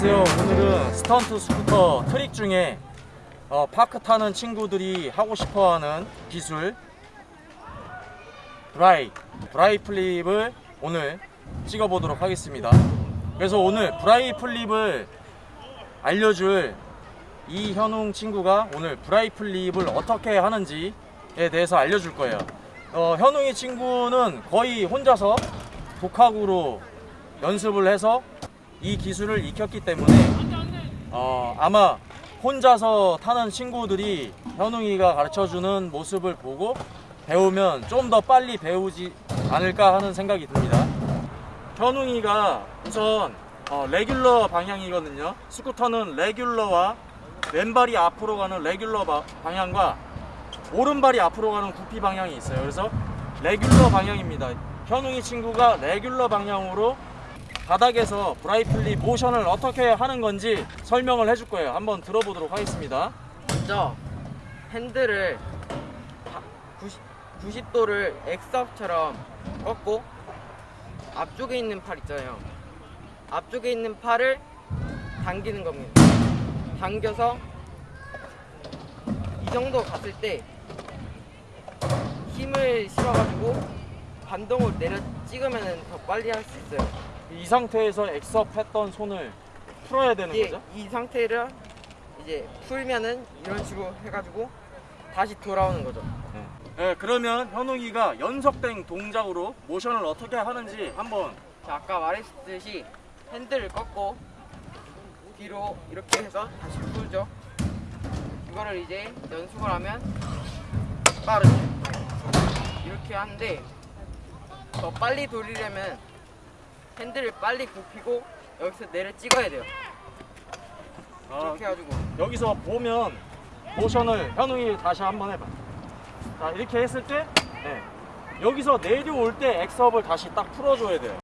안녕하세요. 오늘은 스턴트 스쿠터 트릭 중에 어, park 타는 친구들이 하고 싶어하는 기술 Bri Bri flip을 오늘 찍어보도록 하겠습니다. 그래서 오늘 Bri flip을 알려줄 이현웅 친구가 오늘 Bri flip을 어떻게 하는지에 대해서 알려줄 거예요. 어, 현웅이 친구는 거의 혼자서 독학으로 연습을 해서 이 기술을 익혔기 때문에 어, 아마 혼자서 타는 친구들이 현웅이가 가르쳐주는 모습을 보고 배우면 좀 더 빨리 배우지 않을까 하는 생각이 듭니다. 현웅이가 우선 어, 레귤러 방향이거든요. 스쿠터는 레귤러와 왼발이 앞으로 가는 레귤러 바- 방향과 오른발이 앞으로 가는 구피 방향이 있어요. 그래서 레귤러 방향입니다. 현웅이 친구가 레귤러 방향으로 바닥에서 브라이플리 모션을 어떻게 하는 건지 설명을 해줄 거예요. 한번 들어보도록 하겠습니다. 먼저 핸들을 90, 도를 엑스업처럼 꺾고 앞쪽에 있는 팔 있잖아요. 앞쪽에 있는 팔을 당기는 겁니다. 당겨서 이 정도 갔을 때 힘을 실어가지고 반동을 내려 찍으면 더 빨리 할 수 있어요. 이 상태에서 엑스업 했던 손을 풀어야 되는 이제 거죠? 이 상태를 이제 풀면은 이런 식으로 해가지고 다시 돌아오는 거죠. 네, 그러면 현웅이가 연속된 동작으로 모션을 어떻게 하는지 한번 자, 아까 말했듯이 핸들을 꺾고 뒤로 이렇게 해서 다시 풀죠. 이거를 이제 연습을 하면 빠르죠. 이렇게 하는데 더 빨리 돌리려면 핸들을 빨리 굽히고 여기서 내려 찍어야 돼요. 아, 이렇게 해가지고 여기서 보면 모션을 현웅이 다시 한번 해봐. 자 이렇게 했을 때 네, 여기서 내려올 때 엑스업을 다시 딱 풀어줘야 돼요.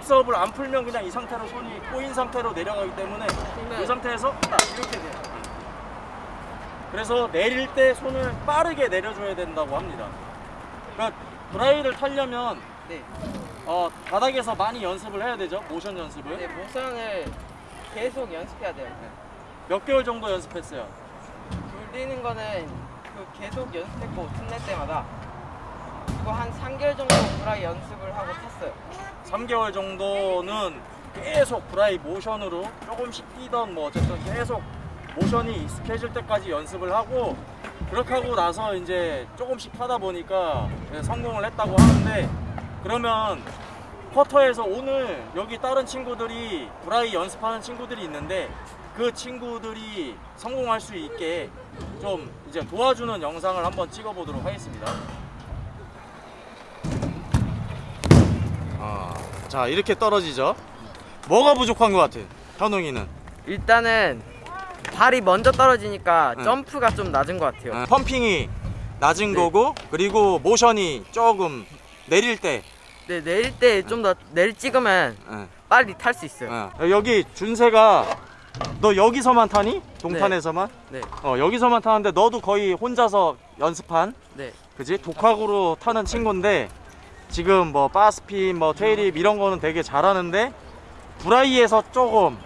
엑스업을 안 풀면 그냥 이 상태로 손이 꼬인 상태로 내려가기 때문에 풀면 이 상태에서 딱 이렇게 돼요. 그래서 내릴 때 손을 빠르게 내려줘야 된다고 합니다. 그러니까 브라이를 타려면 네. 어, 바닥에서 많이 연습을 해야 되죠. 모션 연습을. 네, 모션을 계속 연습해야 돼요. 몇 개월 정도 연습했어요. 돌리는 거는 그 계속 연습했고 틈낼 때마다 그거 한 3개월 정도 브라이 연습을 하고 탔어요. 3개월 정도는 계속 브라이 모션으로 조금씩 뛰던 뭐 어쨌든 계속 모션이 익숙해질 때까지 연습을 하고 그렇게 하고 나서 이제 조금씩 타다 보니까 네, 성공을 했다고 하는데 그러면 퍼터에서 오늘 여기 다른 친구들이 브라이 연습하는 친구들이 있는데 그 친구들이 성공할 수 있게 좀 이제 도와주는 영상을 한번 찍어 보도록 하겠습니다. 자 이렇게 떨어지죠. 뭐가 부족한 것 같아? 현웅이는 일단은 발이 먼저 떨어지니까 응. 점프가 좀 낮은 것 같아요. 어, 펌핑이 낮은 네. 거고 그리고 모션이 조금 내릴 때 네, 내릴 때 좀 더 내리 찍으면 예, 빨리 탈 수 있어요. 예. 여기 준세가 너 여기서만 타니? 동탄에서만? 네, 어 여기서만 타는데 너도 거의 혼자서 연습한 네, 그지? 독학으로 타는 친구인데 지금 뭐 바스핀 뭐 테이립 이런 거는 되게 잘하는데 브라이에서 조금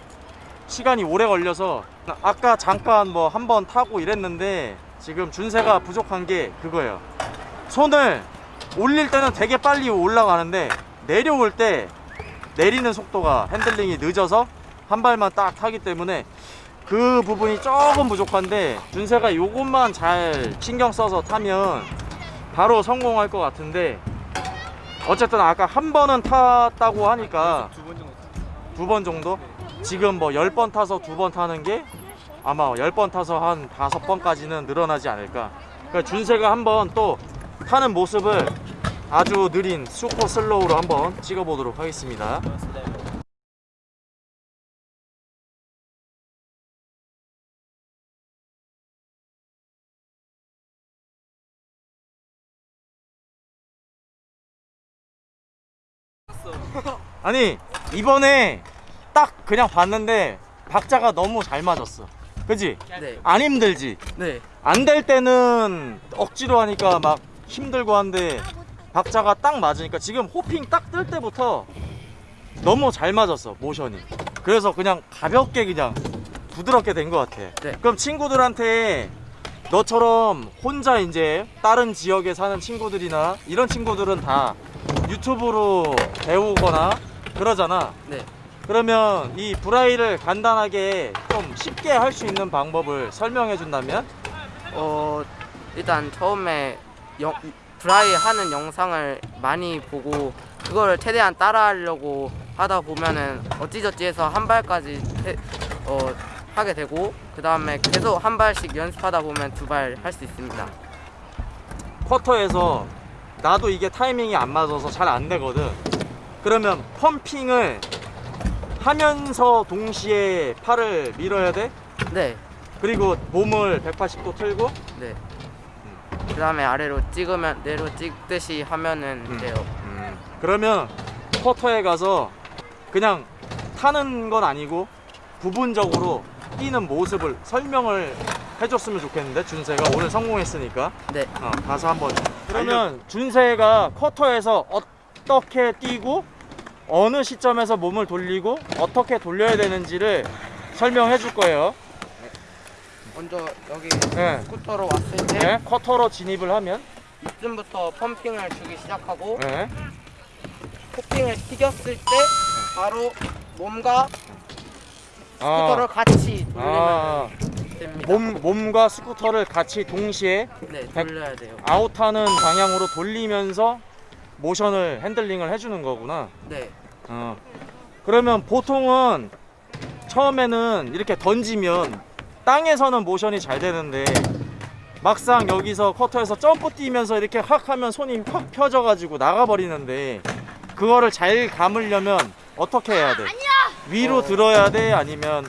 시간이 오래 걸려서 아까 잠깐 뭐 한 번 타고 이랬는데 지금 준세가 부족한 게 그거예요. 손을 올릴 때는 되게 빨리 올라가는데 내려올 때 내리는 속도가 핸들링이 늦어서 한 발만 딱 타기 때문에 그 부분이 조금 부족한데 준세가 요것만 잘 신경 써서 타면 바로 성공할 것 같은데 어쨌든 아까 한 번은 탔다고 하니까 두 번 정도? 지금 뭐 10번 타서 두 번 타는 게 아마 10번 타서 한 다섯 번까지는 늘어나지 않을까. 그러니까 준세가 한번 또 타는 모습을 아주 느린 슈퍼 슬로우로 한번 찍어 보도록 하겠습니다 아니 이번에 딱 그냥 봤는데 박자가 너무 잘 맞았어 그지? 네. 안 힘들지? 네. 안 될 때는 억지로 하니까 막 힘들고 한데 박자가 딱 맞으니까 지금 호핑 딱 뜰 때부터 너무 잘 맞았어 모션이 그래서 그냥 가볍게 그냥 부드럽게 된 것 같아 네. 그럼 친구들한테 너처럼 혼자 이제 다른 지역에 사는 친구들이나 이런 친구들은 다 유튜브로 배우거나 그러잖아 네. 그러면 이 브라이를 간단하게 좀 쉽게 할 수 있는 방법을 설명해 준다면 어 일단 처음에 영, 브라이 하는 영상을 많이 보고 그걸 최대한 따라하려고 하다 보면은 어찌저찌 해서 한 발까지 해- 어, 하게 되고 그 다음에 계속 한 발씩 연습하다 보면 두 발 할 수 있습니다. 쿼터에서 나도 이게 타이밍이 안 맞아서 잘 안 되거든. 그러면 펌핑을 하면서 동시에 팔을 밀어야 돼. 네, 그리고 몸을 180도 틀고 네. 그 다음에 아래로 찍으면 내로 찍듯이 하면은 음. 돼요. 그러면 쿼터에 가서 그냥 타는 건 아니고 부분적으로 뛰는 모습을 설명을 해줬으면 좋겠는데 준세가 오늘 성공했으니까 네, 어, 가서 한번 그러면 준세가 쿼터에서 어떻게 뛰고 어느 시점에서 몸을 돌리고 어떻게 돌려야 되는지를 설명해 줄 거예요. 먼저 여기 네. 스쿠터로 왔을 때 네, quarter로 진입을 하면. 이쯤부터 pumping을 주기 시작하고 네. hopping을 튀겼을 때 바로 몸과 스쿠터를 아, 같이 돌리면 아, 됩니다. 몸, 몸과 스쿠터를 같이 동시에 네, 백- 돌려야 돼요. 아웃하는 방향으로 돌리면서 모션을 핸들링을 해주는 거구나 네, 어. 그러면 보통은 처음에는 이렇게 던지면 땅에서는 모션이 잘 되는데 막상 여기서 쿼터에서 점프 뛰면서 이렇게 확 하면 손이 확 펴져 가지고 나가버리는데 그거를 잘 감으려면 어떻게 해야 돼? 위로 어. 들어야 돼? 아니면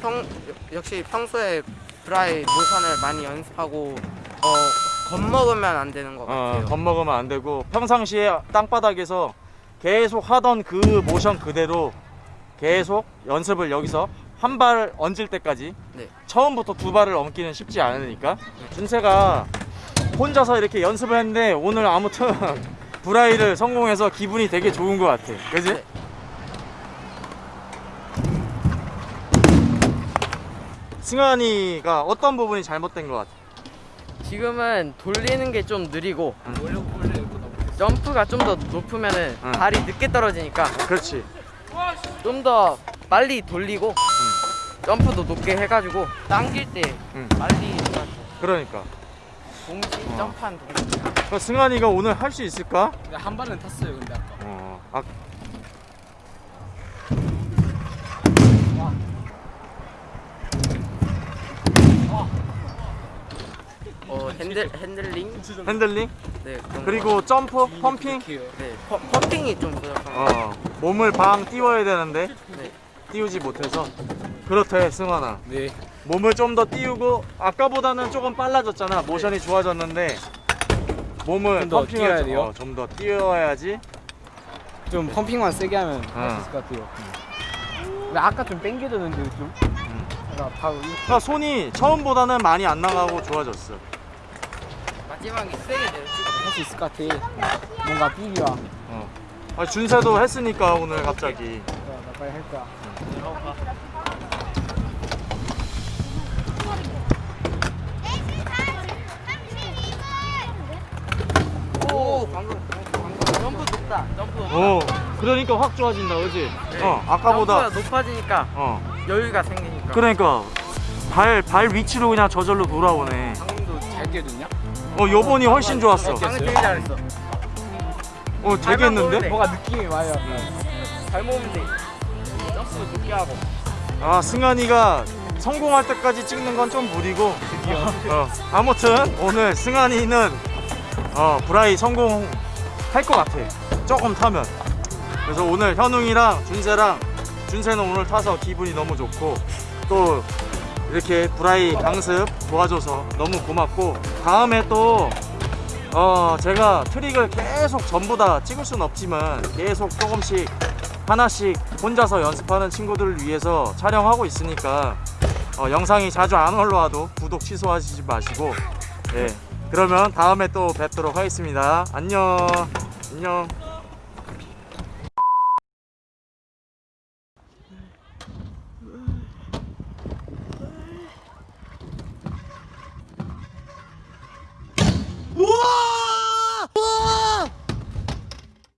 평 역시 평소에 브라이 모션을 많이 연습하고 어 겁먹으면 안 되는 것 어, 같아요. 겁먹으면 안 되고 평상시에 땅바닥에서 계속 하던 그 모션 그대로 계속 연습을 여기서 한발 얹을 때까지 네. 처음부터 두 발을 얹기는 쉽지 않으니까 준세가 혼자서 이렇게 연습을 했는데 오늘 아무튼 브라이를 성공해서 기분이 되게 좋은 것 같아 그지? 네. 승환이가 어떤 부분이 잘못된 것 같아? 지금은 돌리는 게 좀 느리고 응. 점프가 좀 더 높으면 은 응. 발이 늦게 떨어지니까 그렇지 좀 더 빨리 돌리고 점프도 높게 해가지고 당길 때 응. 빨리 그러니까 동시 어. 점프한 동시 승환이가 오늘 할 수 있을까? 근데 한 발은 탔어요 근데 아까 어, 아, 어 핸들 핸들링? 핸들링? 네 그리고 점프 pumping. 네 펌, pumping이 좀 부족한 거. 어, 몸을 방 띄워야 되는데 네. 띄우지 못해서. 그렇대 승환아. 네. 몸을 좀 더 띄우고 아까보다는 조금 빨라졌잖아. 모션이 좋아졌는데 몸을 좀더 pumping을 띄워야 좀- 돼요? 어, 좀더 띄워야지. 좀 pumping만 세게 하면 할 어. 수 있을 것 같아요. 근데 아까 좀 땡겨졌는데 좀? 음. 바로 이- 그러니까 손이 처음보다는 많이 안 나가고 좋아졌어 마지막에 세게 내려찍고 할수 있을 것 같아. 뭔가 삐기와 어. 아, 준세도 했으니까 오늘 갑자기. 나 빨리 할 거야. 오 방금 방금 점프 높다 점프. 높다 오 그러니까 확 좋아진다 그지? 네. 어 아까보다 점프가 높아지니까 어. 여유가 생기니까. 그러니까 발, 발 위치로 그냥 저절로 돌아오네. 방금도 잘 뛰어줬냐? 어 요번이 훨씬 좋았어. 방금 되게 잘했어. 어 되게 했는데? 네. 뭐가 느낌이 와요. 잘 모으면 돼. 점프 높게 하고. 아 승환이가 성공할 때까지 찍는 건 좀 무리고. 어, 아무튼 오늘 승환이는 어, 브라이 성공할 것 같아. 조금 타면. 그래서 오늘 현웅이랑 준세랑 준세는 오늘 타서 기분이 너무 좋고 또 이렇게 브라이 강습 도와줘서 너무 고맙고 다음에 또 어, 제가 트릭을 계속 전부 다 찍을 수는 없지만 계속 조금씩 하나씩 혼자서 연습하는 친구들을 위해서 촬영하고 있으니까 어, 영상이 자주 안 올라와도 구독 취소하시지 마시고 예. 그러면 다음에 또 뵙도록 하겠습니다. 안녕. 안녕